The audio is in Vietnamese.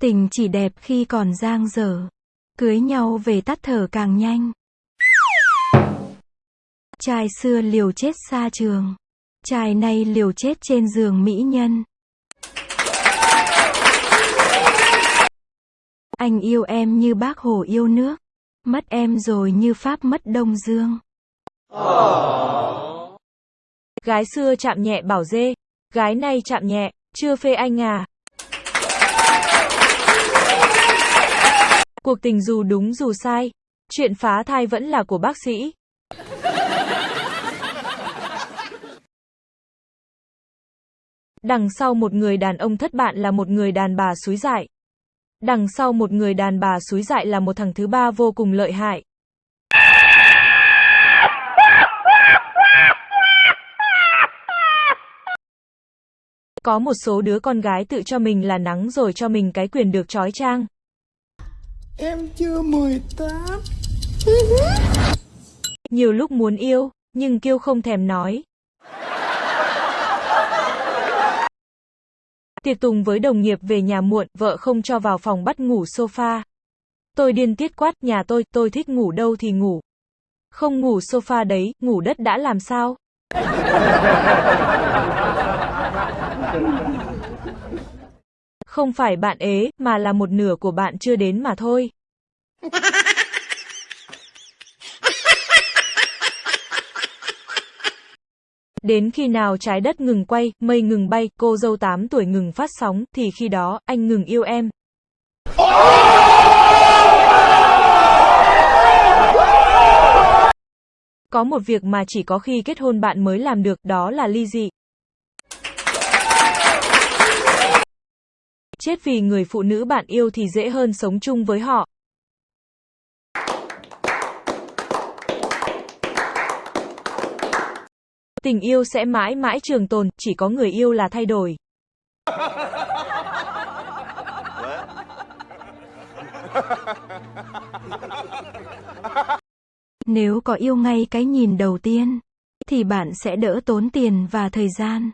Tình chỉ đẹp khi còn giang dở. Cưới nhau về tắt thở càng nhanh. Trai xưa liều chết xa trường. Trai nay liều chết trên giường mỹ nhân. Anh yêu em như bác Hồ yêu nước. Mất em rồi như Pháp mất Đông Dương. Gái xưa chạm nhẹ bảo dê, gái nay chạm nhẹ, chưa phê anh à. Cuộc tình dù đúng dù sai, chuyện phá thai vẫn là của bác sĩ. Đằng sau một người đàn ông thất bạn là một người đàn bà suối dại. Đằng sau một người đàn bà suối dại là một thằng thứ ba vô cùng lợi hại. Có một số đứa con gái tự cho mình là nắng rồi cho mình cái quyền được trói trang. Em chưa 18 Nhiều lúc muốn yêu, nhưng kêu không thèm nói. Tiệc tùng với đồng nghiệp về nhà muộn, vợ không cho vào phòng bắt ngủ sofa. Tôi điên tiết quát, nhà tôi, tôi thích ngủ đâu thì ngủ. Không ngủ sofa đấy, ngủ đất đã làm sao? Không phải bạn ế, mà là một nửa của bạn chưa đến mà thôi. Đến khi nào trái đất ngừng quay, mây ngừng bay, cô dâu 8 tuổi ngừng phát sóng, thì khi đó, anh ngừng yêu em. Có một việc mà chỉ có khi kết hôn bạn mới làm được, đó là ly dị. Chết vì người phụ nữ bạn yêu thì dễ hơn sống chung với họ. Tình yêu sẽ mãi mãi trường tồn, chỉ có người yêu là thay đổi. Nếu có yêu ngay cái nhìn đầu tiên, thì bạn sẽ đỡ tốn tiền và thời gian.